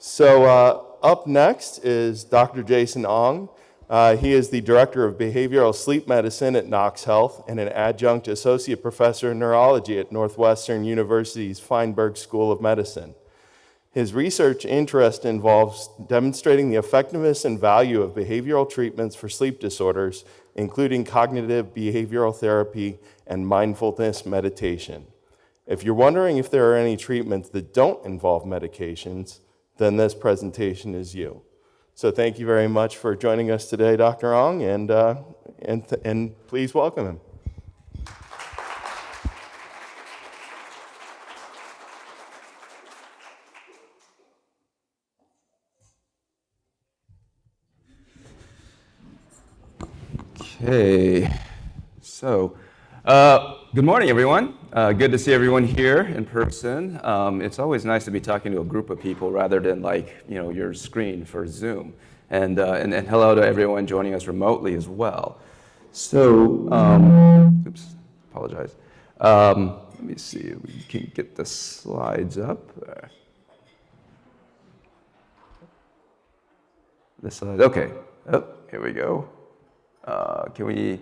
So uh, up next is Dr. Jason Ong. Uh, he is the Director of Behavioral Sleep Medicine at Nox Health and an adjunct associate professor in neurology at Northwestern University's Feinberg School of Medicine. His research interest involves demonstrating the effectiveness and value of behavioral treatments for sleep disorders, including cognitive behavioral therapy and mindfulness meditation. If you're wondering if there are any treatments that don't involve medications, then this presentation is you. So thank you very much for joining us today, Dr. Ong, and, uh, and, and please welcome him. Okay, so uh, good morning, everyone. Uh, good to see everyone here in person. Um, it's always nice to be talking to a group of people rather than like you know your screen for Zoom. And uh, and, and, hello to everyone joining us remotely as well. So, um, oops, apologize. Um, let me see if we can get the slides up. The slides. Okay. Oh, here we go. Uh, can we,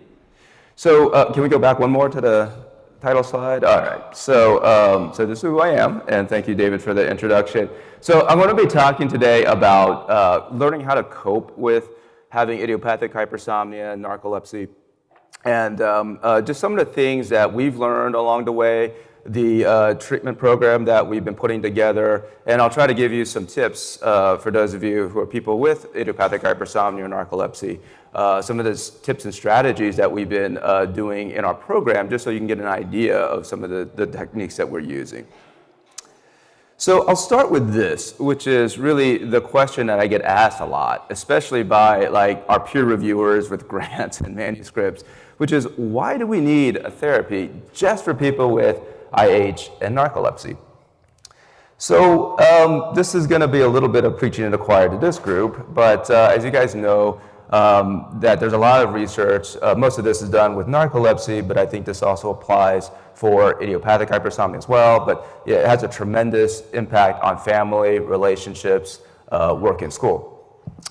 so uh, can we go back one more to the title slide? All right, so, um, so this is who I am, and thank you, David, for the introduction. So I'm going to be talking today about uh, learning how to cope with having idiopathic hypersomnia and narcolepsy, and um, uh, just some of the things that we've learned along the way, the uh, treatment program that we've been putting together, and I'll try to give you some tips uh, for those of you who are people with idiopathic hypersomnia or narcolepsy uh, some of the tips and strategies that we've been uh, doing in our program, just so you can get an idea of some of the, the techniques that we're using. So I'll start with this, which is really the question that I get asked a lot, especially by like our peer reviewers with grants and manuscripts, which is why do we need a therapy just for people with IH and narcolepsy? So um, this is going to be a little bit of preaching in the choir to this group, but uh, as you guys know, um, that there's a lot of research. Uh, most of this is done with narcolepsy, but I think this also applies for idiopathic hypersomnia as well. But it has a tremendous impact on family, relationships, uh, work, and school.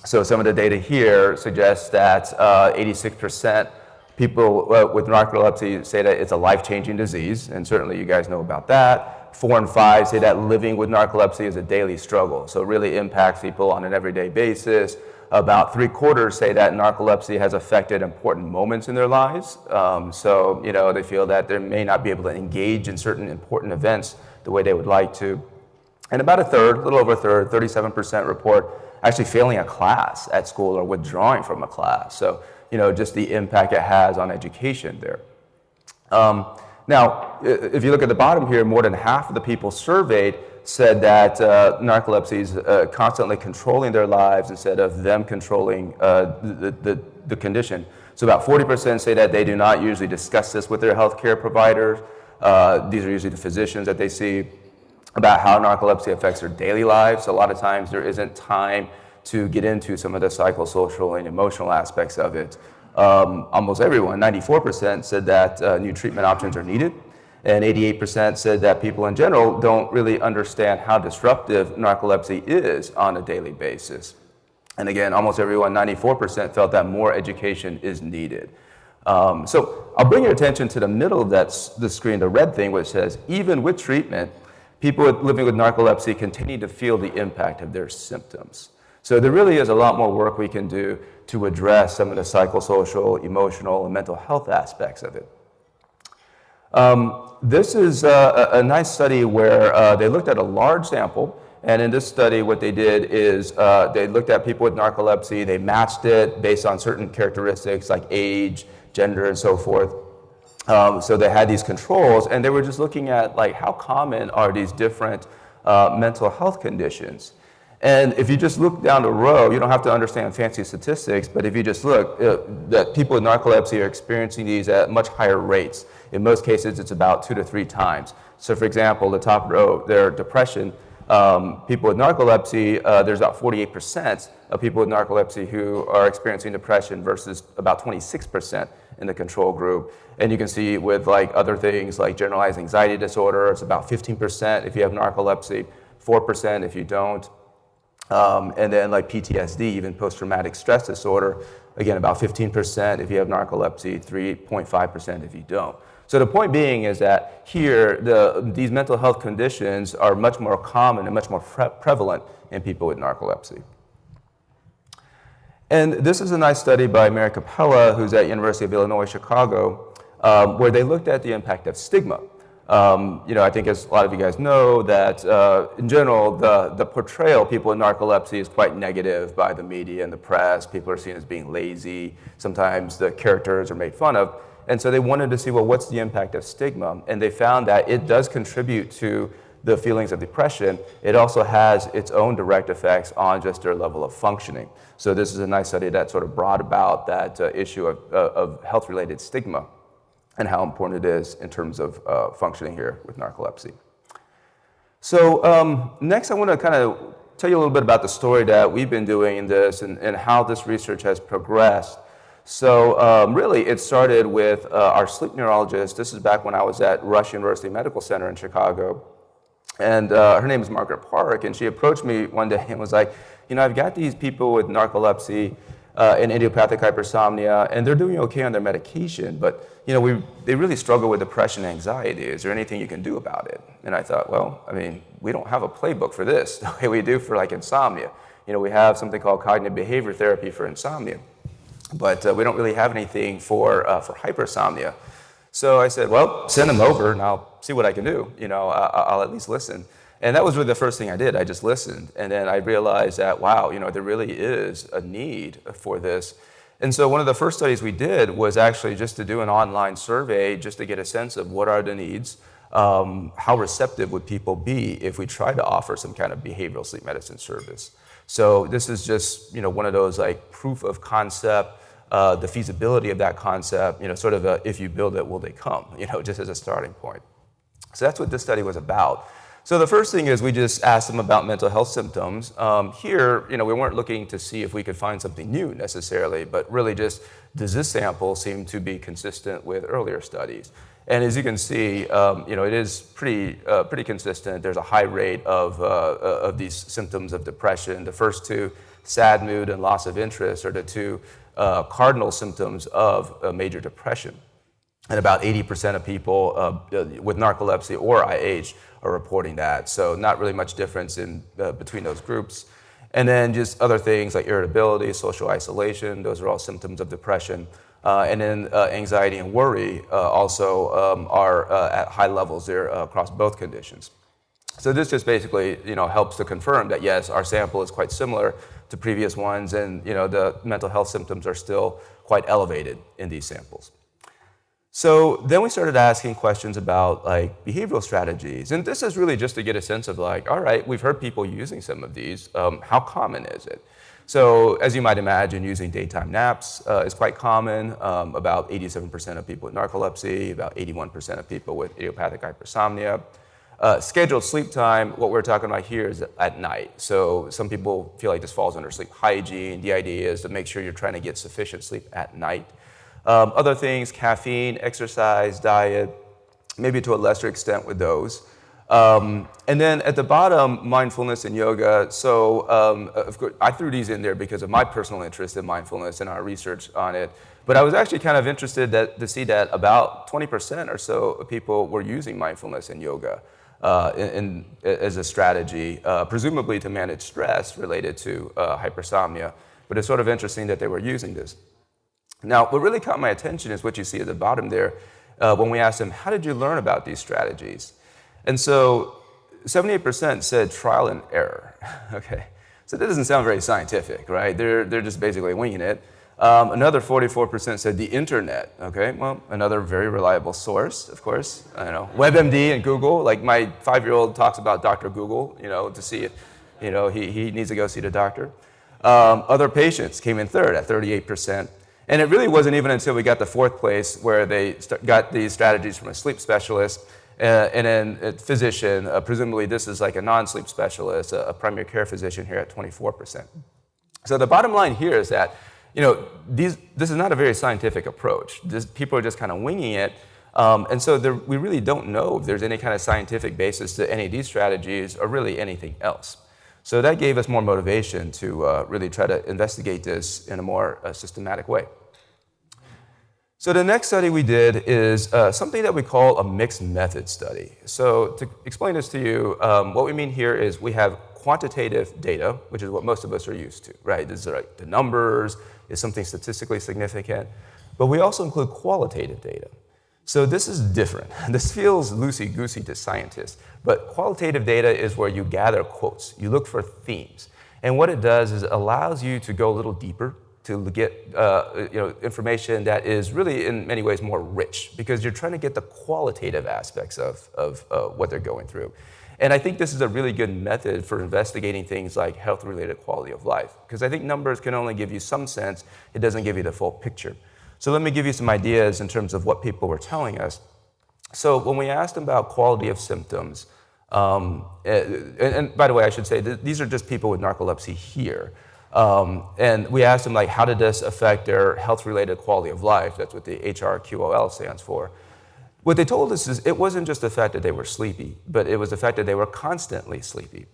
So some of the data here suggests that 86% uh, people uh, with narcolepsy say that it's a life-changing disease, and certainly you guys know about that. Four and five say that living with narcolepsy is a daily struggle, so it really impacts people on an everyday basis about three quarters say that narcolepsy has affected important moments in their lives. Um, so, you know, they feel that they may not be able to engage in certain important events the way they would like to. And about a third, a little over a third, 37% report actually failing a class at school or withdrawing from a class. So, you know, just the impact it has on education there. Um, now, if you look at the bottom here, more than half of the people surveyed said that uh, narcolepsy is uh, constantly controlling their lives instead of them controlling uh, the, the, the, condition. So about 40% say that they do not usually discuss this with their healthcare providers. Uh, these are usually the physicians that they see about how narcolepsy affects their daily lives. A lot of times there isn't time to get into some of the psychosocial and emotional aspects of it. Um, almost everyone, 94%, said that uh, new treatment options are needed and 88% said that people in general don't really understand how disruptive narcolepsy is on a daily basis. And again, almost everyone, 94% felt that more education is needed. Um, so I'll bring your attention to the middle of that, the screen, the red thing, which says, even with treatment, people living with narcolepsy continue to feel the impact of their symptoms. So there really is a lot more work we can do to address some of the psychosocial, emotional, and mental health aspects of it. Um, this is a, a, nice study where uh, they looked at a large sample. And in this study, what they did is uh, they looked at people with narcolepsy. They matched it based on certain characteristics like age, gender, and so forth. Um, so they had these controls, and they were just looking at like how common are these different uh, mental health conditions. And if you just look down the row, you don't have to understand fancy statistics, but if you just look, uh, that people with narcolepsy are experiencing these at much higher rates. In most cases, it's about two to three times. So for example, the top row, their depression, um, people with narcolepsy, uh, there's about 48% of people with narcolepsy who are experiencing depression versus about 26% in the control group. And you can see with like other things like generalized anxiety disorder, it's about 15% if you have narcolepsy, 4% if you don't. Um, and then like PTSD, even post-traumatic stress disorder, again, about 15% if you have narcolepsy, 3.5% if you don't. So the point being is that here, the, these mental health conditions are much more common and much more pre prevalent in people with narcolepsy. And this is a nice study by Mary Kapella, who's at University of Illinois, Chicago, um, where they looked at the impact of stigma. Um, you know, I think as a lot of you guys know that uh, in general, the, the portrayal of people with narcolepsy is quite negative by the media and the press. People are seen as being lazy. Sometimes the characters are made fun of. And so they wanted to see, well, what's the impact of stigma? And they found that it does contribute to the feelings of depression. It also has its own direct effects on just their level of functioning. So this is a nice study that sort of brought about that uh, issue of, uh, of health-related stigma and how important it is in terms of uh, functioning here with narcolepsy. So um, next I want to kind of tell you a little bit about the story that we've been doing in this and, and how this research has progressed. So um, really, it started with uh, our sleep neurologist. This is back when I was at Rush University Medical Center in Chicago. And uh, her name is Margaret Park, and she approached me one day and was like, you know, I've got these people with narcolepsy uh, and idiopathic hypersomnia, and they're doing okay on their medication, but you know, we, they really struggle with depression and anxiety. Is there anything you can do about it? And I thought, well, I mean, we don't have a playbook for this the way we do for like insomnia. You know, we have something called cognitive behavior therapy for insomnia but uh, we don't really have anything for, uh, for hypersomnia. So I said, well, send them over and I'll see what I can do. You know, I'll at least listen. And that was really the first thing I did. I just listened. And then I realized that, wow, you know, there really is a need for this. And so one of the first studies we did was actually just to do an online survey just to get a sense of what are the needs, um, how receptive would people be if we tried to offer some kind of behavioral sleep medicine service. So this is just you know one of those like proof of concept, uh, the feasibility of that concept. You know, sort of a, if you build it, will they come? You know, just as a starting point. So that's what this study was about. So the first thing is we just asked them about mental health symptoms. Um, here, you know, we weren't looking to see if we could find something new necessarily, but really just does this sample seem to be consistent with earlier studies? And as you can see, um, you know, it is pretty, uh, pretty consistent. There's a high rate of, uh, uh, of these symptoms of depression. The first two, sad mood and loss of interest, are the two uh, cardinal symptoms of major depression. And about 80% of people uh, with narcolepsy or IH are reporting that. So not really much difference in, uh, between those groups. And then just other things like irritability, social isolation, those are all symptoms of depression. Uh, and then uh, anxiety and worry uh, also um, are at high levels there across both conditions. So this just basically, you know, helps to confirm that yes, our sample is quite similar to previous ones, and you know, the mental health symptoms are still quite elevated in these samples. So then we started asking questions about like behavioral strategies, and this is really just to get a sense of like, all right, we've heard people using some of these. Um, how common is it? So as you might imagine, using daytime naps uh, is quite common. Um, about 87% of people with narcolepsy, about 81% of people with idiopathic hypersomnia. Uh, scheduled sleep time, what we're talking about here is at night. So some people feel like this falls under sleep hygiene. The idea is to make sure you're trying to get sufficient sleep at night. Um, other things, caffeine, exercise, diet, maybe to a lesser extent with those. Um, and then at the bottom, mindfulness and yoga. So um, of course, I threw these in there because of my personal interest in mindfulness and our research on it. But I was actually kind of interested that, to see that about 20% or so of people were using mindfulness and yoga uh, in, in, as a strategy, uh, presumably to manage stress related to uh, hypersomnia. But it's sort of interesting that they were using this. Now, what really caught my attention is what you see at the bottom there uh, when we asked them, how did you learn about these strategies? And so 78% said trial and error. okay, so that doesn't sound very scientific, right? They're, they're just basically winging it. Um, another 44% said the internet. Okay, well, another very reliable source, of course. I know, WebMD and Google. Like my five-year-old talks about Dr. Google, you know, to see if, you know, he, he needs to go see the doctor. Um, other patients came in third at 38%. And it really wasn't even until we got to fourth place where they got these strategies from a sleep specialist uh, and then a physician, uh, presumably this is like a non-sleep specialist, a, a, primary care physician here at 24%. So the bottom line here is that, you know, these, this is not a very scientific approach. This, people are just kind of winging it. Um, and so there, we really don't know if there's any kind of scientific basis to any of these strategies or really anything else. So that gave us more motivation to uh, really try to investigate this in a more uh, systematic way. So the next study we did is uh, something that we call a mixed method study. So to explain this to you, um, what we mean here is we have quantitative data, which is what most of us are used to, right? These are like the numbers, is something statistically significant. But we also include qualitative data. So this is different. This feels loosey-goosey to scientists, but qualitative data is where you gather quotes. You look for themes. And what it does is it allows you to go a little deeper to get uh, you know, information that is really in many ways more rich because you're trying to get the qualitative aspects of, of uh, what they're going through. And I think this is a really good method for investigating things like health-related quality of life because I think numbers can only give you some sense, it doesn't give you the full picture. So let me give you some ideas in terms of what people were telling us. So when we asked them about quality of symptoms, um, eh, and, and, by the way, I should say, th these are just people with narcolepsy here. Um, and we asked them, like, how did this affect their health-related quality of life? That's what the HRQOL stands for. What they told us is it wasn't just the fact that they were sleepy, but it was the fact that they were constantly sleepy.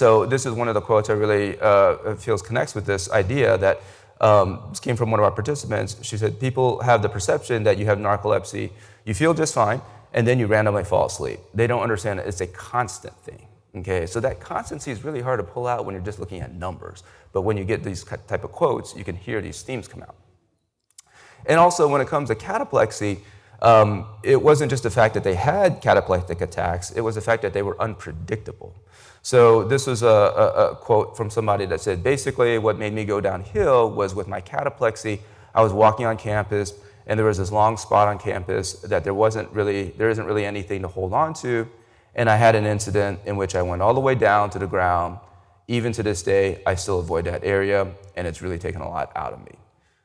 So this is one of the quotes I really uh, feels connects with this idea that um, this came from one of our participants. She said, people have the perception that you have narcolepsy, you feel just fine, and then you randomly fall asleep. They don't understand that it's a constant thing. Okay, so that constancy is really hard to pull out when you're just looking at numbers. But when you get these type of quotes, you can hear these themes come out. And also when it comes to cataplexy, um, it wasn't just the fact that they had cataplectic attacks, it was the fact that they were unpredictable. So this was a, a, a, quote from somebody that said, basically what made me go downhill was with my cataplexy, I was walking on campus and there was this long spot on campus that there wasn't really, there isn't really anything to hold on to. And I had an incident in which I went all the way down to the ground. Even to this day, I still avoid that area and it's really taken a lot out of me.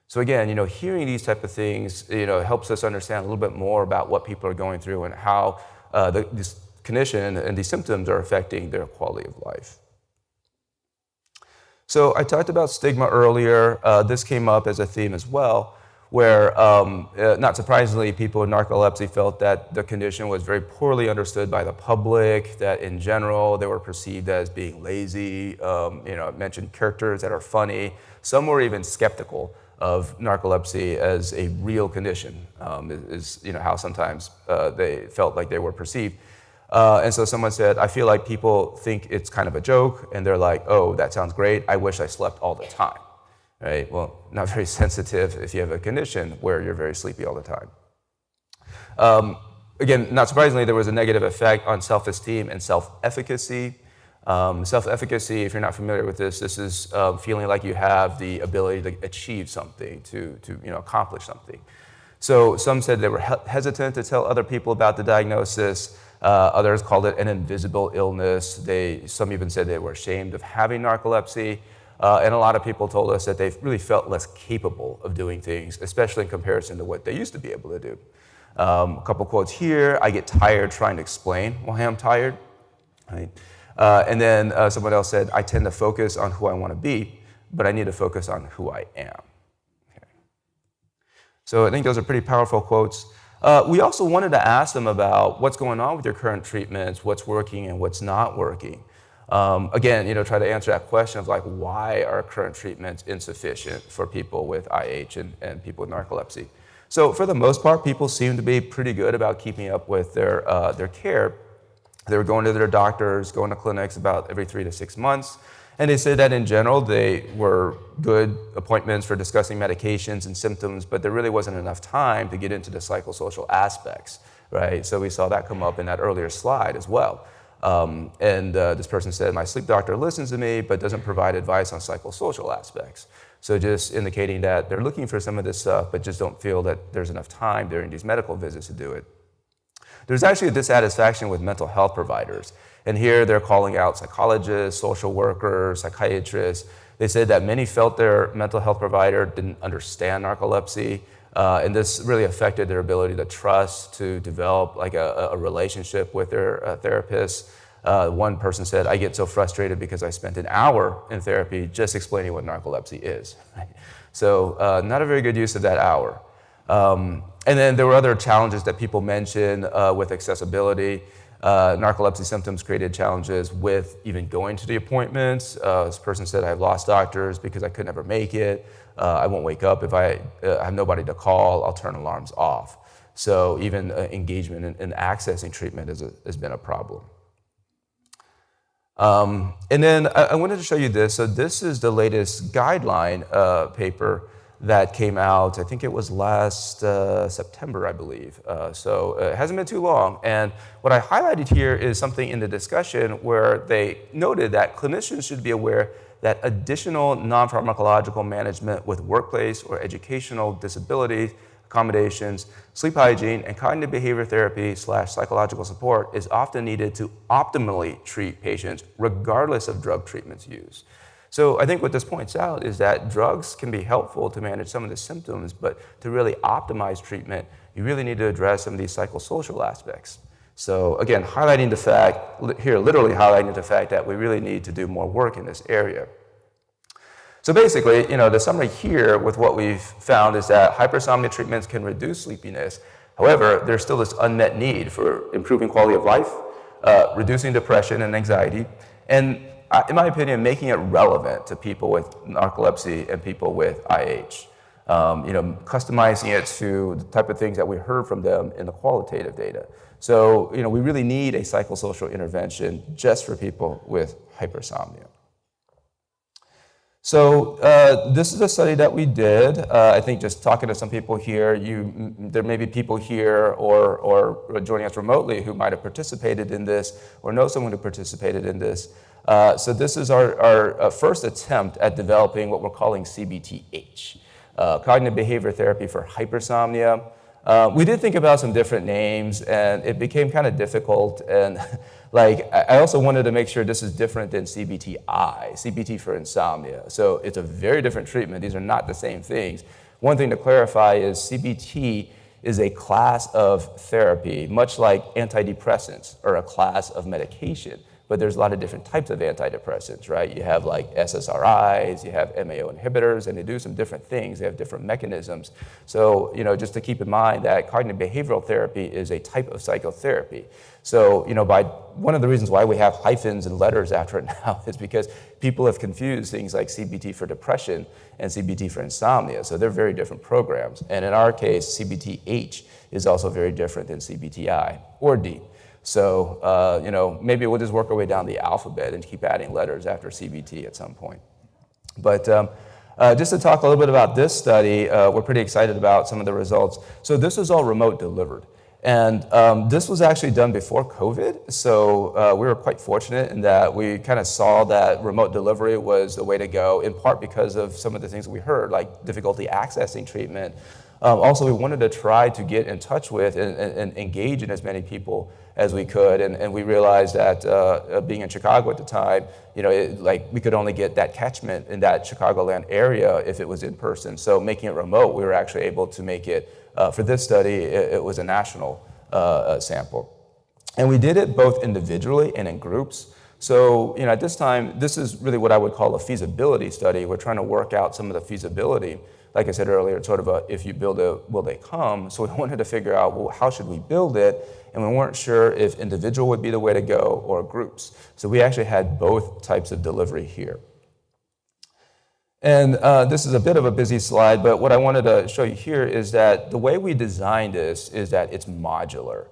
So again, you know, hearing these type of things, you know, helps us understand a little bit more about what people are going through and how uh, the, this condition and these symptoms are affecting their quality of life. So I talked about stigma earlier. Uh, this came up as a theme as well, where um, uh, not surprisingly, people with narcolepsy felt that the condition was very poorly understood by the public, that in general they were perceived as being lazy. Um, you know, I mentioned characters that are funny. Some were even skeptical of narcolepsy as a real condition, um, is, is, you know, how sometimes uh, they felt like they were perceived. Uh, and so someone said, I feel like people think it's kind of a joke, and they're like, oh, that sounds great. I wish I slept all the time. Right? Well, not very sensitive if you have a condition where you're very sleepy all the time. Um, again, not surprisingly, there was a negative effect on self-esteem and self-efficacy. Um, self-efficacy, if you're not familiar with this, this is uh, feeling like you have the ability to achieve something, to, to you know, accomplish something. So some said they were he hesitant to tell other people about the diagnosis. Uh, others called it an invisible illness. They, some even said they were ashamed of having narcolepsy. Uh, and a lot of people told us that they really felt less capable of doing things, especially in comparison to what they used to be able to do. Um, a couple quotes here, I get tired trying to explain why I'm tired. Right? Uh, and then uh, someone else said, I tend to focus on who I want to be, but I need to focus on who I am. Okay. So I think those are pretty powerful quotes. Uh, we also wanted to ask them about what's going on with your current treatments, what's working and what's not working. Um, again, you know, try to answer that question of like, why are current treatments insufficient for people with IH and, and people with narcolepsy? So for the most part, people seem to be pretty good about keeping up with their, uh, their care. They were going to their doctors, going to clinics about every three to six months. And they said that in general, they were good appointments for discussing medications and symptoms, but there really wasn't enough time to get into the psychosocial aspects, right? So we saw that come up in that earlier slide as well. Um, and uh, this person said, my sleep doctor listens to me, but doesn't provide advice on psychosocial aspects. So just indicating that they're looking for some of this stuff, but just don't feel that there's enough time during these medical visits to do it. There's actually a dissatisfaction with mental health providers. And here they're calling out psychologists, social workers, psychiatrists. They said that many felt their mental health provider didn't understand narcolepsy, uh, and this really affected their ability to trust, to develop like a, a relationship with their uh, therapist. Uh, one person said, I get so frustrated because I spent an hour in therapy just explaining what narcolepsy is. so uh, not a very good use of that hour. Um, and then there were other challenges that people mentioned uh, with accessibility. Uh, narcolepsy symptoms created challenges with even going to the appointments. Uh, this person said, I've lost doctors because I could never make it. Uh, I won't wake up if I uh, have nobody to call. I'll turn alarms off. So even uh, engagement in, in, accessing treatment a, has been a problem. Um, and then I, I, wanted to show you this. So this is the latest guideline uh, paper that came out, I think it was last uh, September, I believe. Uh, so uh, it hasn't been too long. And what I highlighted here is something in the discussion where they noted that clinicians should be aware that additional non-pharmacological management with workplace or educational disability accommodations, sleep hygiene, and cognitive behavior therapy slash psychological support is often needed to optimally treat patients regardless of drug treatments used. So I think what this points out is that drugs can be helpful to manage some of the symptoms, but to really optimize treatment, you really need to address some of these psychosocial aspects. So again, highlighting the fact, here literally highlighting the fact that we really need to do more work in this area. So basically, you know, the summary here with what we've found is that hypersomnia treatments can reduce sleepiness. However, there's still this unmet need for improving quality of life, uh, reducing depression and anxiety, and in my opinion, making it relevant to people with narcolepsy and people with IH. Um, you know, customizing it to the type of things that we heard from them in the qualitative data. So, you know, we really need a psychosocial intervention just for people with hypersomnia. So uh, this is a study that we did. Uh, I think just talking to some people here, you, there may be people here or, or joining us remotely who might have participated in this or know someone who participated in this. Uh, so this is our, our uh, first attempt at developing what we're calling CBTH, uh, cognitive behavior therapy for hypersomnia. Uh, we did think about some different names and it became kind of difficult and like I also wanted to make sure this is different than CBTI, CBT for insomnia. So it's a very different treatment. These are not the same things. One thing to clarify is CBT is a class of therapy, much like antidepressants are a class of medication but there's a lot of different types of antidepressants, right? You have like SSRIs, you have MAO inhibitors, and they do some different things. They have different mechanisms. So, you know, just to keep in mind that cognitive behavioral therapy is a type of psychotherapy. So, you know, by one of the reasons why we have hyphens and letters after it now is because people have confused things like CBT for depression and CBT for insomnia. So they're very different programs. And in our case, CBTH is also very different than CBTI or D. So, uh, you know, maybe we'll just work our way down the alphabet and keep adding letters after CBT at some point. But um, uh, just to talk a little bit about this study, uh, we're pretty excited about some of the results. So this is all remote delivered. And um, this was actually done before COVID, so uh, we were quite fortunate in that we kind of saw that remote delivery was the way to go, in part because of some of the things we heard, like difficulty accessing treatment, um, also, we wanted to try to get in touch with and, and, and engage in as many people as we could. And, and we realized that uh, uh, being in Chicago at the time, you know, it, like we could only get that catchment in that Chicagoland area if it was in person. So making it remote, we were actually able to make it, uh, for this study, it, it was a national uh, uh, sample. And we did it both individually and in groups. So, you know, at this time, this is really what I would call a feasibility study. We're trying to work out some of the feasibility like I said earlier, it's sort of a if you build it, will they come? So we wanted to figure out, well, how should we build it? And we weren't sure if individual would be the way to go or groups. So we actually had both types of delivery here. And uh, this is a bit of a busy slide, but what I wanted to show you here is that the way we designed this is that it's modular.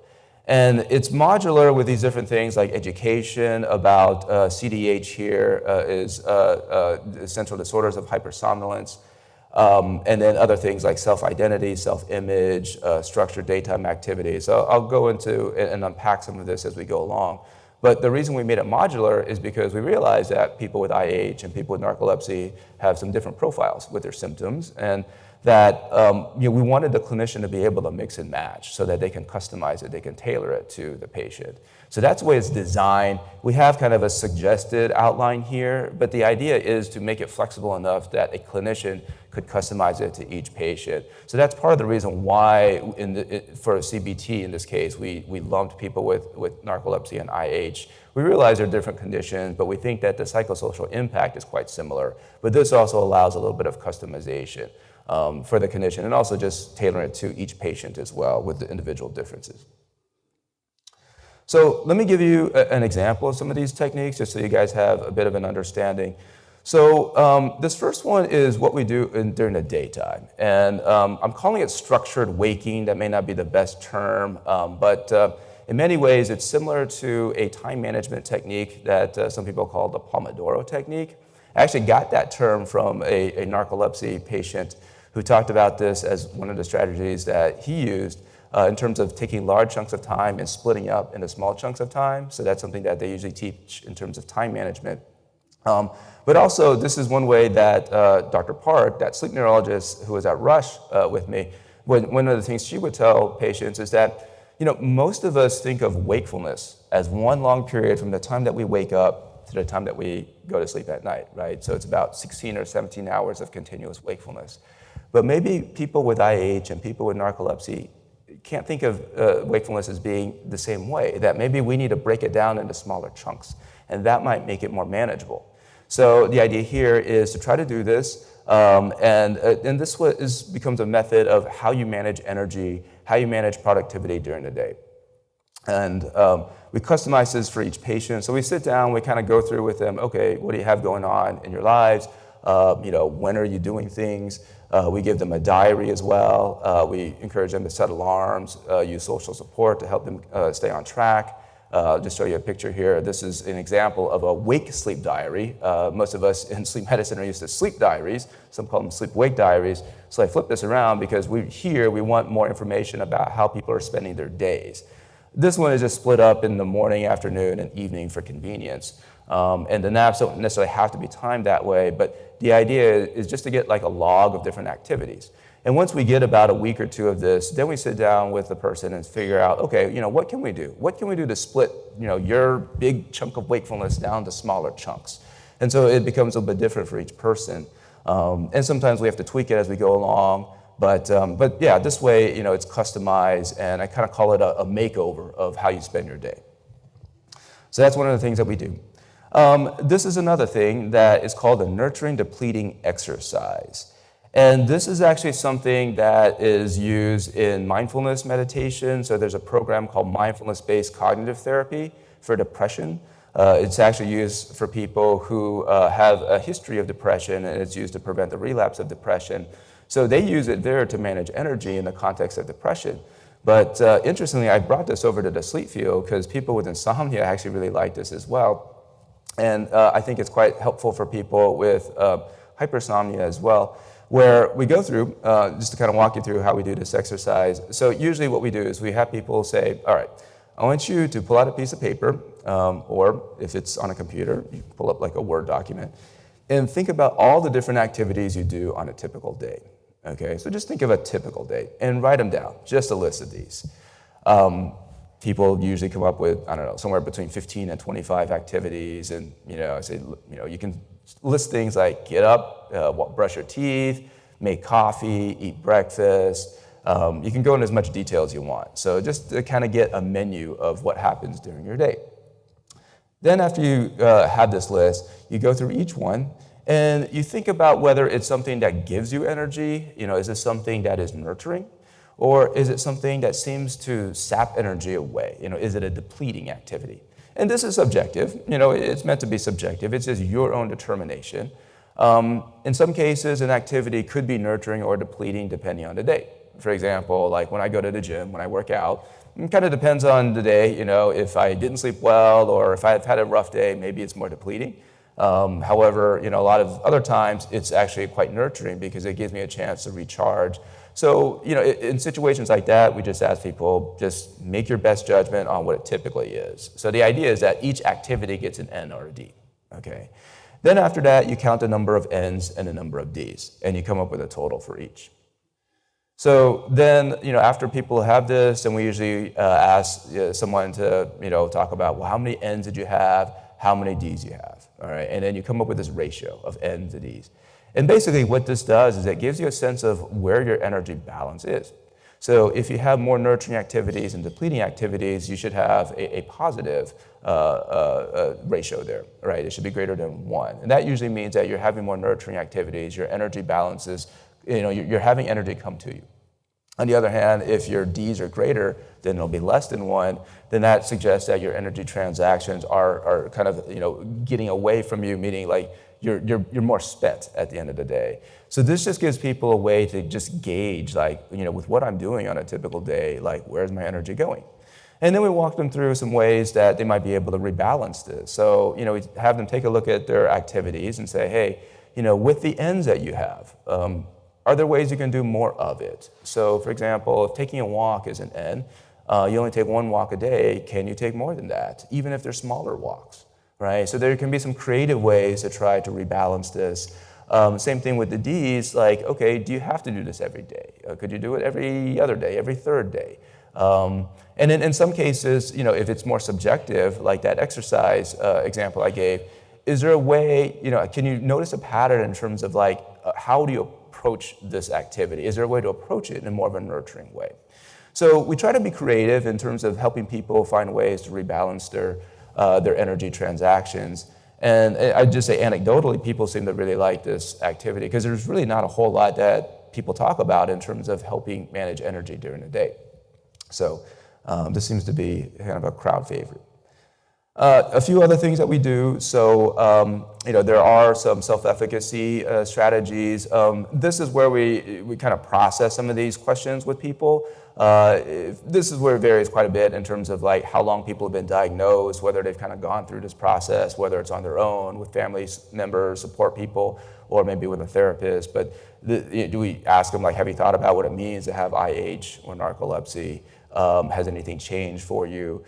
And it's modular with these different things like education about uh, CDH here uh, is uh, uh, central disorders of hypersomnolence. Um, and then other things like self-identity, self-image, uh, structured daytime activities. So I'll go into and unpack some of this as we go along. But the reason we made it modular is because we realized that people with IH and people with narcolepsy have some different profiles with their symptoms. And that um, you know, we wanted the clinician to be able to mix and match so that they can customize it, they can tailor it to the patient. So that's the way it's designed. We have kind of a suggested outline here, but the idea is to make it flexible enough that a clinician could customize it to each patient. So that's part of the reason why in the, for CBT in this case, we, we lumped people with, with narcolepsy and IH. We realize they're different conditions, but we think that the psychosocial impact is quite similar. But this also allows a little bit of customization um, for the condition and also just tailoring it to each patient as well with the individual differences. So let me give you a, an example of some of these techniques just so you guys have a bit of an understanding. So um, this first one is what we do in, during the daytime. And um, I'm calling it structured waking. That may not be the best term, um, but uh, in many ways, it's similar to a time management technique that uh, some people call the Pomodoro technique. I actually got that term from a, a narcolepsy patient who talked about this as one of the strategies that he used uh, in terms of taking large chunks of time and splitting up into small chunks of time. So that's something that they usually teach in terms of time management. Um, but also, this is one way that uh, Dr. Park, that sleep neurologist who was at Rush uh, with me, when, one of the things she would tell patients is that, you know, most of us think of wakefulness as one long period from the time that we wake up to the time that we go to sleep at night, right? So it's about 16 or 17 hours of continuous wakefulness. But maybe people with IH and people with narcolepsy can't think of uh, wakefulness as being the same way, that maybe we need to break it down into smaller chunks, and that might make it more manageable. So the idea here is to try to do this, um, and, uh, and this is, becomes a method of how you manage energy, how you manage productivity during the day. And um, we customize this for each patient. So we sit down, we kind of go through with them, okay, what do you have going on in your lives? Uh, you know, when are you doing things? Uh, we give them a diary as well. Uh, we encourage them to set alarms, uh, use social support to help them uh, stay on track. Uh, just show you a picture here. This is an example of a wake sleep diary. Uh, most of us in sleep medicine are used to sleep diaries. Some call them sleep wake diaries. So I flip this around because we here we want more information about how people are spending their days. This one is just split up in the morning, afternoon, and evening for convenience. Um, and the naps don't necessarily have to be timed that way, but the idea is just to get like a log of different activities. And once we get about a week or two of this, then we sit down with the person and figure out, okay, you know, what can we do? What can we do to split, you know, your big chunk of wakefulness down to smaller chunks? And so it becomes a bit different for each person. Um, and sometimes we have to tweak it as we go along. But, um, but yeah, this way, you know, it's customized, and I kind of call it a, a makeover of how you spend your day. So that's one of the things that we do. Um, this is another thing that is called a nurturing depleting exercise. And this is actually something that is used in mindfulness meditation. So there's a program called mindfulness-based cognitive therapy for depression. Uh, it's actually used for people who uh, have a history of depression, and it's used to prevent the relapse of depression. So they use it there to manage energy in the context of depression. But uh, interestingly, I brought this over to the sleep field because people with insomnia actually really like this as well. And uh, I think it's quite helpful for people with uh, hypersomnia as well, where we go through, uh, just to kind of walk you through how we do this exercise. So usually what we do is we have people say, all right, I want you to pull out a piece of paper, um, or if it's on a computer, you pull up like a Word document, and think about all the different activities you do on a typical day. Okay, so just think of a typical day and write them down, just a list of these. Um, people usually come up with, I don't know, somewhere between 15 and 25 activities. And, you know, I say, you know, you can list things like get up, uh, brush your teeth, make coffee, eat breakfast. Um, you can go in as much detail as you want. So just to kind of get a menu of what happens during your day. Then after you uh, have this list, you go through each one and you think about whether it's something that gives you energy, you know, is this something that is nurturing? Or is it something that seems to sap energy away? You know, is it a depleting activity? And this is subjective. You know, it's meant to be subjective. It's just your own determination. Um, in some cases, an activity could be nurturing or depleting depending on the day. For example, like when I go to the gym, when I work out, it kind of depends on the day. You know, if I didn't sleep well or if I've had a rough day, maybe it's more depleting. Um, however, you know, a lot of other times it's actually quite nurturing because it gives me a chance to recharge so, you know, in situations like that, we just ask people, just make your best judgment on what it typically is. So the idea is that each activity gets an N or a D, okay? Then after that, you count the number of N's and the number of D's, and you come up with a total for each. So then, you know, after people have this, and we usually uh, ask uh, someone to, you know, talk about, well, how many N's did you have? How many D's you have? All right, and then you come up with this ratio of N's to D's. And basically what this does is it gives you a sense of where your energy balance is. So if you have more nurturing activities and depleting activities, you should have a, a positive uh, uh, uh, ratio there, right? It should be greater than one. And that usually means that you're having more nurturing activities, your energy balances, you know, you're, you're having energy come to you. On the other hand, if your Ds are greater, then it'll be less than one, then that suggests that your energy transactions are, are kind of you know, getting away from you, meaning like you're, you're, you're more spent at the end of the day. So this just gives people a way to just gauge like, you know, with what I'm doing on a typical day, like where's my energy going? And then we walk them through some ways that they might be able to rebalance this. So, you know, we have them take a look at their activities and say, hey, you know, with the ends that you have, um, are there ways you can do more of it? So, for example, if taking a walk is an end, uh, you only take one walk a day, can you take more than that, even if they're smaller walks, right? So there can be some creative ways to try to rebalance this. Um, same thing with the Ds, like, okay, do you have to do this every day? Uh, could you do it every other day, every third day? Um, and in, in some cases, you know, if it's more subjective, like that exercise uh, example I gave, is there a way, you know, can you notice a pattern in terms of like, uh, how do you approach this activity? Is there a way to approach it in a more of a nurturing way? So we try to be creative in terms of helping people find ways to rebalance their, uh, their energy transactions. And I'd just say anecdotally, people seem to really like this activity because there's really not a whole lot that people talk about in terms of helping manage energy during the day. So um, this seems to be kind of a crowd favorite. Uh, a few other things that we do. So, um, you know, there are some self-efficacy uh, strategies. Um, this is where we, we kind of process some of these questions with people. Uh, this is where it varies quite a bit in terms of like how long people have been diagnosed, whether they've kind of gone through this process, whether it's on their own with family members, support people, or maybe with a therapist. But the, do we ask them like, have you thought about what it means to have IH or narcolepsy? Um, has anything changed for you?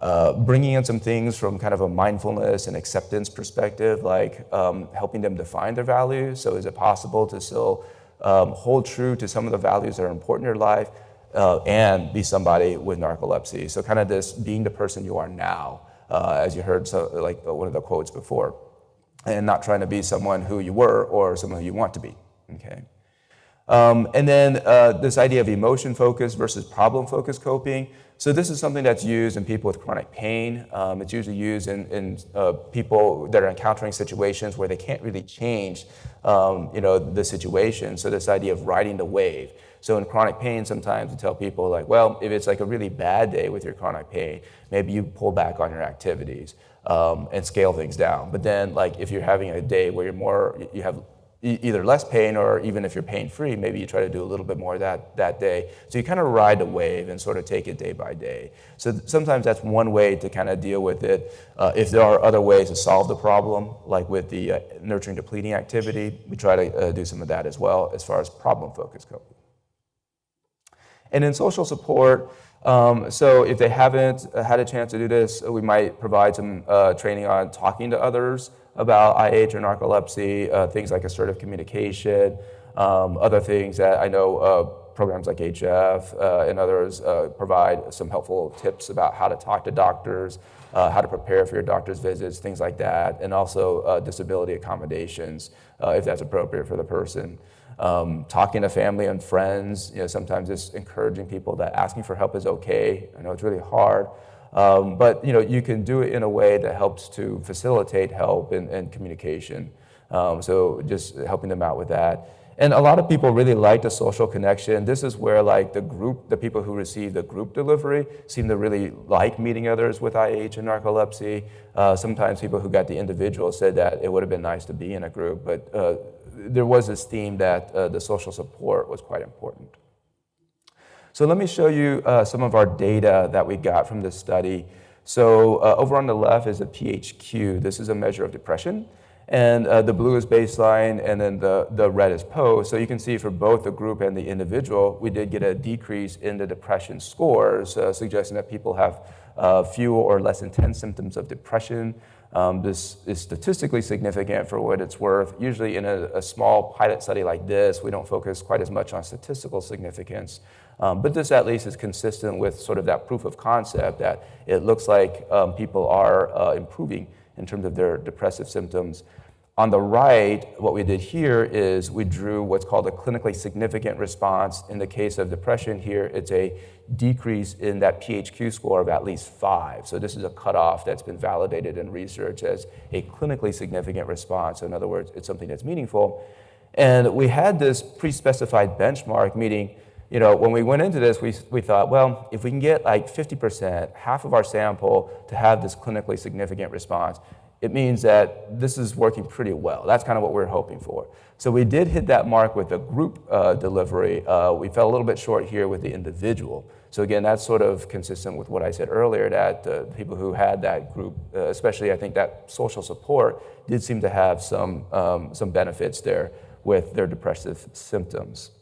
Uh, bringing in some things from kind of a mindfulness and acceptance perspective, like um, helping them define their values. So is it possible to still um, hold true to some of the values that are important in your life uh, and be somebody with narcolepsy? So kind of this being the person you are now, uh, as you heard so, like one of the quotes before, and not trying to be someone who you were or someone who you want to be, okay? Um, and then uh, this idea of emotion focused versus problem focused coping. So this is something that's used in people with chronic pain. Um, it's usually used in, in uh, people that are encountering situations where they can't really change um, you know, the situation. So this idea of riding the wave. So in chronic pain, sometimes we tell people like, well, if it's like a really bad day with your chronic pain, maybe you pull back on your activities um, and scale things down. But then like if you're having a day where you're more, you have either less pain or even if you're pain free, maybe you try to do a little bit more that, that day. So you kind of ride the wave and sort of take it day by day. So th sometimes that's one way to kind of deal with it. Uh, if there are other ways to solve the problem, like with the uh, nurturing depleting activity, we try to uh, do some of that as well as far as problem focused coping. And in social support, um, so if they haven't uh, had a chance to do this, we might provide some uh, training on talking to others about IH or narcolepsy, uh, things like assertive communication, um, other things that I know uh, programs like HF uh, and others uh, provide some helpful tips about how to talk to doctors, uh, how to prepare for your doctor's visits, things like that, and also disability accommodations if that's appropriate for the person. Um, talking to family and friends, you know, sometimes it's encouraging people that asking for help is okay. I know it's really hard, um, but you know, you can do it in a way that helps to facilitate help and, and communication. Um, so just helping them out with that. And a lot of people really like the social connection. This is where like the group, the people who receive the group delivery seem to really like meeting others with IH and narcolepsy. Uh, sometimes people who got the individual said that it would have been nice to be in a group, but uh, there was this theme that uh, the social support was quite important. So let me show you uh, some of our data that we got from this study. So uh, over on the left is a PHQ. This is a measure of depression. And uh, the blue is baseline, and then the, the red is post. So you can see for both the group and the individual, we did get a decrease in the depression scores, uh, suggesting that people have uh, fewer or less intense symptoms of depression. Um, this is statistically significant for what it's worth. Usually in a, a, small pilot study like this, we don't focus quite as much on statistical significance. Um, but this at least is consistent with sort of that proof of concept that it looks like um, people are uh, improving in terms of their depressive symptoms. On the right, what we did here is we drew what's called a clinically significant response. In the case of depression here, it's a decrease in that PHQ score of at least five. So this is a cutoff that's been validated in research as a clinically significant response. So in other words, it's something that's meaningful. And we had this pre-specified benchmark, meaning you know, when we went into this, we, we thought, well, if we can get like 50%, half of our sample to have this clinically significant response, it means that this is working pretty well. That's kind of what we are hoping for. So we did hit that mark with the group uh, delivery. Uh, we fell a little bit short here with the individual. So again, that's sort of consistent with what I said earlier, that uh, people who had that group, uh, especially I think that social support, did seem to have some, um, some benefits there with their depressive symptoms.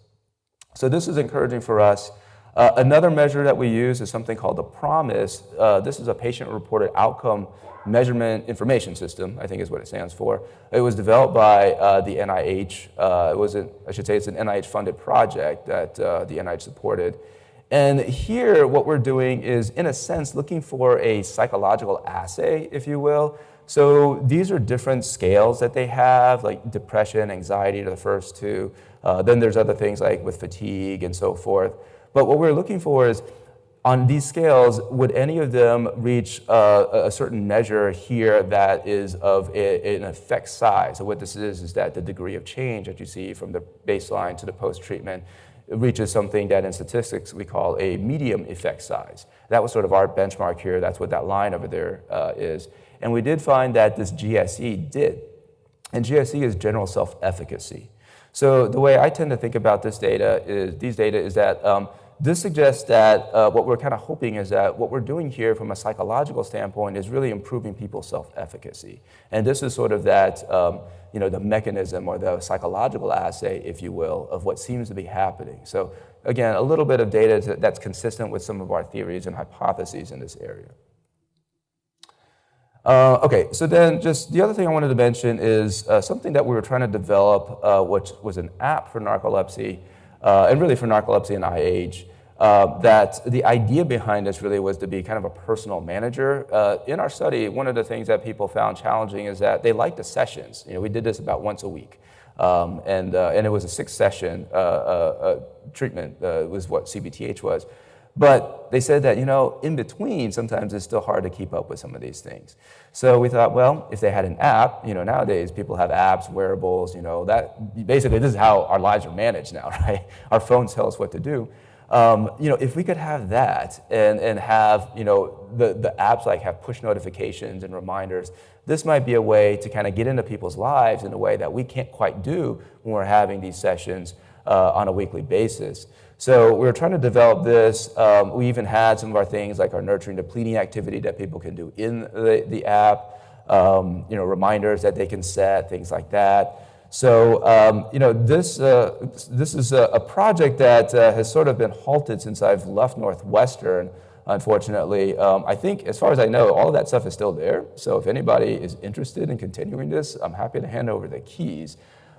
So this is encouraging for us. Uh, another measure that we use is something called the PROMIS. Uh, this is a patient-reported outcome measurement information system, I think is what it stands for. It was developed by uh, the NIH. Uh, it was, a, I should say, it's an NIH-funded project that uh, the NIH supported. And here, what we're doing is, in a sense, looking for a psychological assay, if you will. So these are different scales that they have, like depression, anxiety are the first two. Uh, then there's other things like with fatigue and so forth. But what we're looking for is, on these scales, would any of them reach uh, a certain measure here that is of a, an effect size? So what this is, is that the degree of change that you see from the baseline to the post-treatment reaches something that in statistics we call a medium effect size. That was sort of our benchmark here. That's what that line over there uh, is. And we did find that this GSE did. And GSE is general self-efficacy. So the way I tend to think about this data is, these data is that um, this suggests that uh, what we're kind of hoping is that what we're doing here from a psychological standpoint is really improving people's self-efficacy. And this is sort of that, um, you know, the mechanism or the psychological assay, if you will, of what seems to be happening. So again, a little bit of data that's consistent with some of our theories and hypotheses in this area. Uh, okay, so then just the other thing I wanted to mention is uh, something that we were trying to develop, uh, which was an app for narcolepsy, uh, and really for narcolepsy and IH. Uh, that the idea behind this really was to be kind of a personal manager. Uh, in our study, one of the things that people found challenging is that they liked the sessions. You know, we did this about once a week. Um, and, and it was a six session treatment, was what CBTH was. But they said that, you know, in between, sometimes it's still hard to keep up with some of these things. So we thought, well, if they had an app, you know, nowadays people have apps, wearables, you know, that basically this is how our lives are managed now, right? Our phones tell us what to do. Um, you know, if we could have that and, and have, you know, the, the apps like have push notifications and reminders, this might be a way to kind of get into people's lives in a way that we can't quite do when we're having these sessions uh, on a weekly basis. So we were trying to develop this. Um, we even had some of our things like our nurturing depleting activity that people can do in the, the app, um, you know, reminders that they can set, things like that. So, um, you know, this, uh, this is a, a project that uh, has sort of been halted since I've left Northwestern, unfortunately. Um, I think, as far as I know, all of that stuff is still there. So if anybody is interested in continuing this, I'm happy to hand over the keys.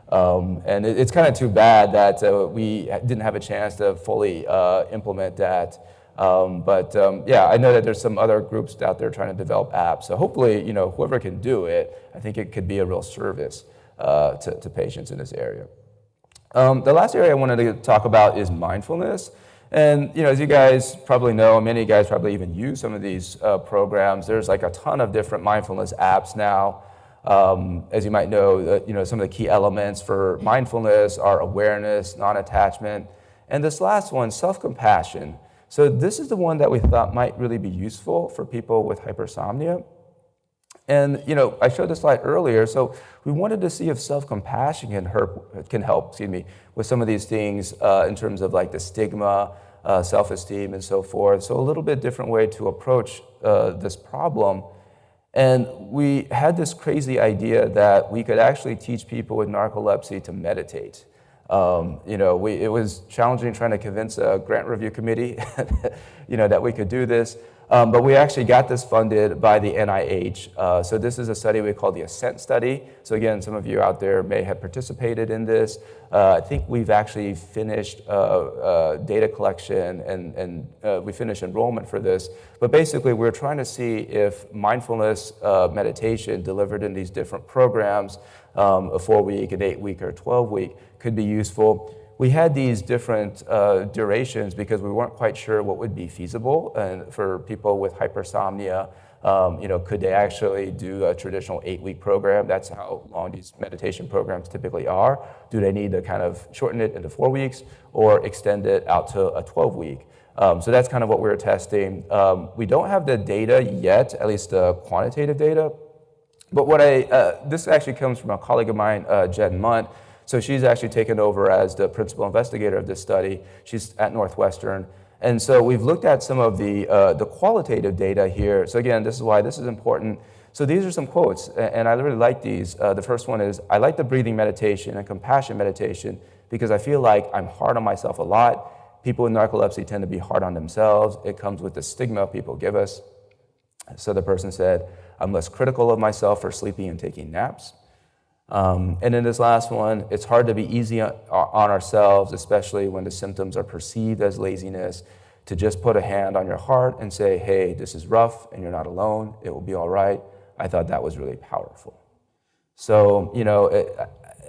Um, and it, it's kind of too bad that uh, we didn't have a chance to fully uh, implement that. Um, but um, yeah, I know that there's some other groups out there trying to develop apps. So hopefully, you know, whoever can do it, I think it could be a real service uh, to, to, patients in this area. Um, the last area I wanted to talk about is mindfulness. And you know, as you guys probably know, many guys probably even use some of these uh, programs. There's like a ton of different mindfulness apps now. Um, as you might know, uh, you know, some of the key elements for mindfulness are awareness, non-attachment, and this last one, self-compassion. So this is the one that we thought might really be useful for people with hypersomnia. And you know, I showed this slide earlier, so we wanted to see if self-compassion can, can help, excuse me, with some of these things uh, in terms of like the stigma, uh, self-esteem, and so forth. So a little bit different way to approach uh, this problem. And we had this crazy idea that we could actually teach people with narcolepsy to meditate. Um, you know, we, it was challenging trying to convince a grant review committee, you know, that we could do this. Um, but we actually got this funded by the NIH. Uh, so this is a study we call the ASCENT study. So again, some of you out there may have participated in this. Uh, I think we've actually finished uh, uh data collection and, and uh, we finished enrollment for this. But basically, we're trying to see if mindfulness uh, meditation delivered in these different programs, um, a four week, an eight week, or a 12 week, could be useful we had these different uh, durations because we weren't quite sure what would be feasible and for people with hypersomnia Um, you know, could they actually do a traditional eight-week program? That's how long these meditation programs typically are. Do they need to kind of shorten it into four weeks or extend it out to a 12-week? Um, so that's kind of what we're testing. Um, we don't have the data yet, at least the quantitative data. But what I, uh, this actually comes from a colleague of mine, uh, Jen Mundt. So she's actually taken over as the principal investigator of this study. She's at Northwestern. And so we've looked at some of the, uh, the qualitative data here. So again, this is why this is important. So these are some quotes, and I really like these. Uh, the first one is, I like the breathing meditation and compassion meditation because I feel like I'm hard on myself a lot People with narcolepsy tend to be hard on themselves. It comes with the stigma people give us. So the person said, I'm less critical of myself for sleeping and taking naps. Um, and in this last one, it's hard to be easy on, on ourselves, especially when the symptoms are perceived as laziness, to just put a hand on your heart and say, hey, this is rough and you're not alone. It will be all right. I thought that was really powerful. So, you know, it,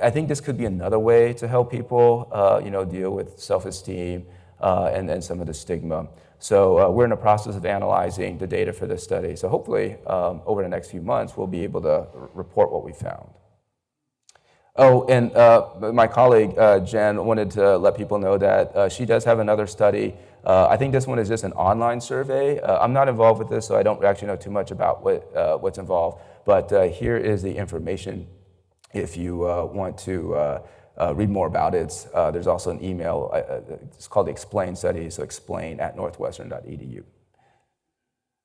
I think this could be another way to help people, uh, you know, deal with self-esteem uh, and, and some of the stigma. So uh, we're in the process of analyzing the data for this study. So hopefully um, over the next few months, we'll be able to report what we found. Oh, and uh, my colleague, uh, Jen, wanted to let people know that uh, she does have another study. Uh, I think this one is just an online survey. Uh, I'm not involved with this, so I don't actually know too much about what, what's involved. But here is the information if you want to uh, read more about it, uh, there's also an email. Uh, uh, it's called the Explain study, so explain at northwestern.edu.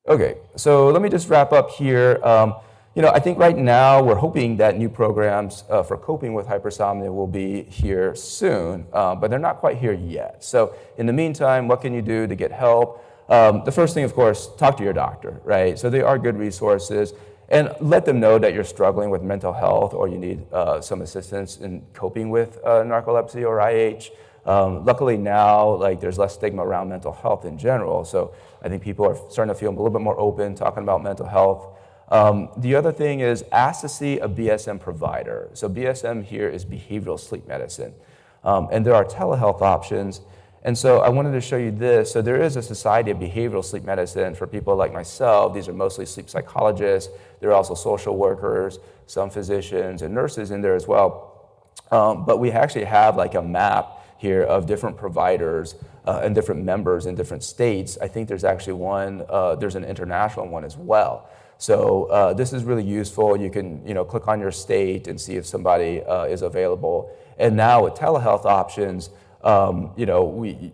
Okay, so let me just wrap up here. Um, you know, I think right now we're hoping that new programs uh, for coping with hypersomnia will be here soon, uh, but they're not quite here yet. So in the meantime, what can you do to get help? Um, the first thing, of course, talk to your doctor, right? So there are good resources and let them know that you're struggling with mental health or you need uh, some assistance in coping with uh, narcolepsy or IH. Um, luckily now, like there's less stigma around mental health in general, so I think people are starting to feel a little bit more open talking about mental health. Um, the other thing is ask to see a BSM provider. So BSM here is behavioral sleep medicine. Um, and there are telehealth options. And so I wanted to show you this. So there is a Society of Behavioral Sleep Medicine for people like myself. These are mostly sleep psychologists. There are also social workers, some physicians and nurses in there as well. Um, but we actually have like a map here of different providers uh, and different members in different states. I think there's actually one, uh, there's an international one as well. So uh, this is really useful. You can you know, click on your state and see if somebody uh, is available. And now with telehealth options, um, you know, we,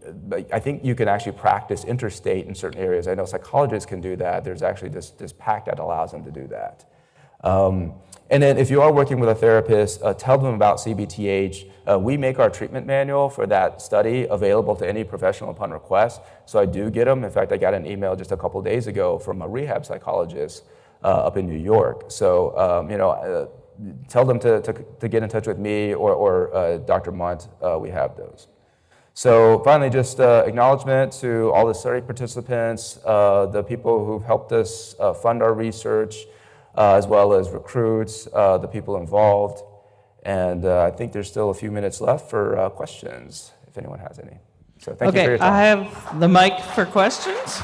I think you can actually practice interstate in certain areas. I know psychologists can do that. There's actually this, this pact that allows them to do that. Um, and then if you are working with a therapist, uh, tell them about CBTH. Uh, we make our treatment manual for that study available to any professional upon request. So I do get them. In fact, I got an email just a couple days ago from a rehab psychologist uh, up in New York. So, um, you know, uh, tell them to, to, to, get in touch with me or, or uh, Dr. Mundt. Uh, we have those. So finally, just uh, acknowledgement to all the study participants, uh, the people who've helped us uh, fund our research, uh, as well as recruits, uh, the people involved. And uh, I think there's still a few minutes left for questions, if anyone has any. So thank okay, you for your time. I have the mic for questions.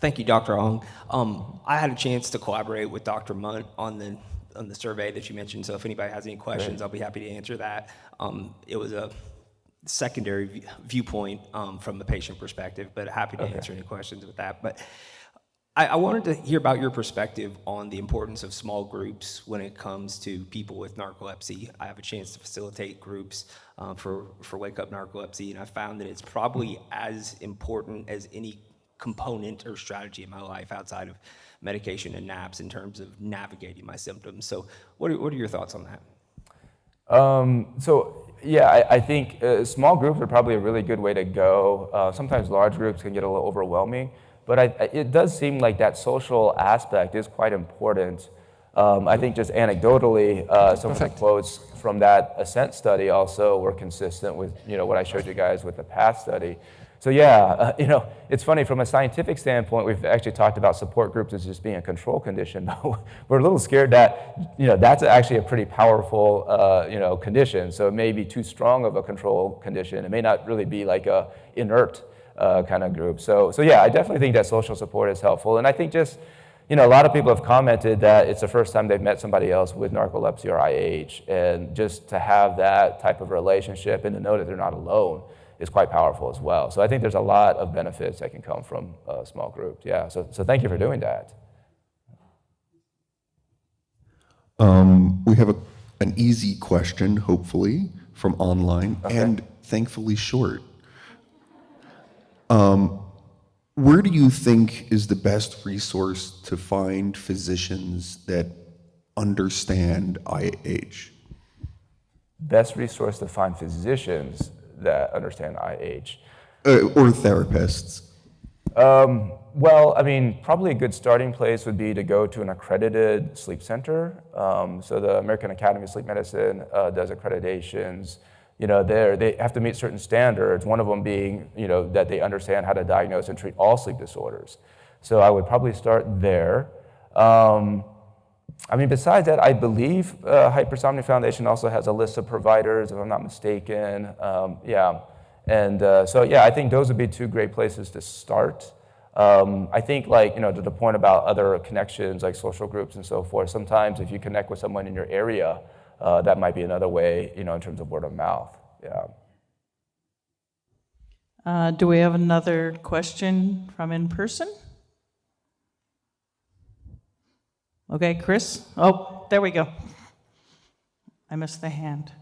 Thank you, Dr. Ong. Um, I had a chance to collaborate with Dr. Mundt on the on the survey that you mentioned. So if anybody has any questions, I'll be happy to answer that. Um, it was a secondary viewpoint um, from the patient perspective, but happy to okay. answer any questions with that. But I, I, wanted to hear about your perspective on the importance of small groups when it comes to people with narcolepsy. I have a chance to facilitate groups uh, for, for Wake Up Narcolepsy, and I found that it's probably as important as any component or strategy in my life outside of medication and naps in terms of navigating my symptoms. So what are, what are your thoughts on that? Um, so yeah, I, I think uh, small groups are probably a really good way to go. Uh, sometimes large groups can get a little overwhelming, but I, it does seem like that social aspect is quite important. Um, I think just anecdotally, uh, some Perfect. of the quotes from that ASCENT study also were consistent with you know what I showed you guys with the PATH study. So yeah, uh, you know, it's funny from a scientific standpoint, we've actually talked about support groups as just being a control condition, but we're a little scared that, you know, that's actually a pretty powerful, uh, you know, condition. So it may be too strong of a control condition. It may not really be like a inert uh, kind of group. So, so yeah, I definitely think that social support is helpful. And I think just, you know, a lot of people have commented that it's the first time they've met somebody else with narcolepsy or IH. And just to have that type of relationship and to know that they're not alone is quite powerful as well. So I think there's a lot of benefits that can come from a small group. Yeah, so, so thank you for doing that. Um, we have a, an easy question, hopefully, from online, and thankfully short. Um, where do you think is the best resource to find physicians that understand IH? Best resource to find physicians that understand IH. Uh, or therapists? Um, well, I mean, probably a good starting place would be to go to an accredited sleep center. Um, so the American Academy of Sleep Medicine uh, does accreditations. You know, they they have to meet certain standards. One of them being, you know, that they understand how to diagnose and treat all sleep disorders. So I would probably start there. Um, I mean, besides that, I believe uh, Hypersomnia Foundation also has a list of providers, if I'm not mistaken. Um, yeah, and uh, so yeah, I think those would be two great places to start. Um, I think like, you know, to the point about other connections like social groups and so forth, sometimes if you connect with someone in your area, uh, that might be another way, you know, in terms of word of mouth, yeah. Uh, do we have another question from in person? Okay, Chris? Oh, there we go. I missed the hand.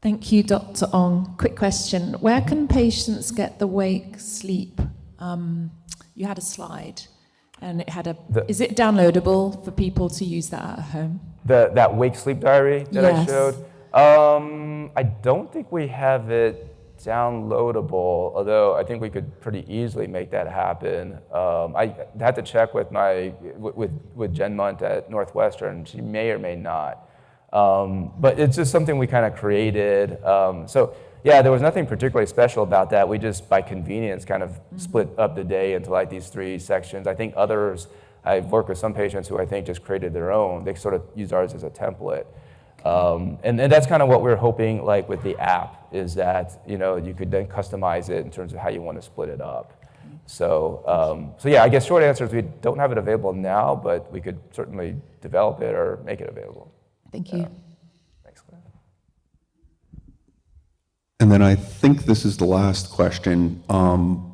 Thank you, Dr. Ong. Quick question. Where can patients get the wake sleep? Um, you had a slide and it had a, The- is it downloadable for people to use that at home? The, that wake sleep diary that I showed, um, I don't think we have it downloadable, although I think we could pretty easily make that happen. Um, I had to check with my, with, with Jen Mundt at Northwestern, she may or may not. Um, but it's just something we kind of created. Um, so yeah, there was nothing particularly special about that. We just, by convenience, kind of split up the day into like these three sections. I think others, I've worked with some patients who I think just created their own. They sort of use ours as a template. Um, and, and that's kind of what we're hoping like with the app is that, you know, you could then customize it in terms of how you want to split it up. So, um, so yeah, I guess short answer is we don't have it available now, but we could certainly develop it or make it available. Thank you. Thanks, Claire. And then I think this is the last question. Um,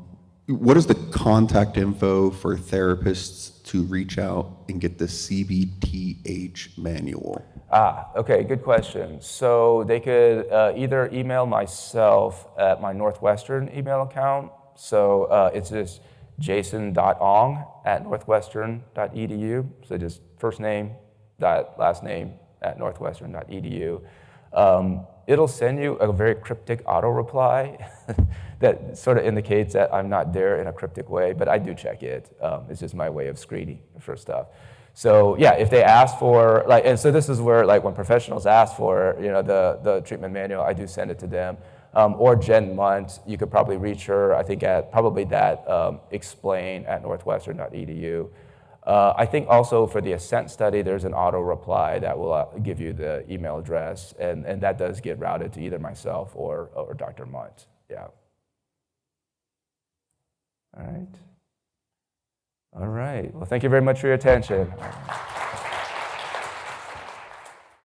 what is the contact info for therapists to reach out and get the CBTH manual? Ah, okay, good question. So they could uh, either email myself at my Northwestern email account. So uh, it's just jason.ong at northwestern.edu. So just first name, dot last name at northwestern.edu. Um, it'll send you a very cryptic auto reply that sort of indicates that I'm not there in a cryptic way, but I do check it. Um, it's just my way of screening for stuff. So yeah, if they ask for like, and so this is where like when professionals ask for you know the the treatment manual, I do send it to them. Um, or Jen Mundt, you could probably reach her. I think at probably that um, explain at northwestern.edu. Uh, I think also for the Ascent study, there's an auto reply that will uh, give you the email address, and, and that does get routed to either myself or, or Dr. Mundt. Yeah. All right. All right. Well, thank you very much for your attention.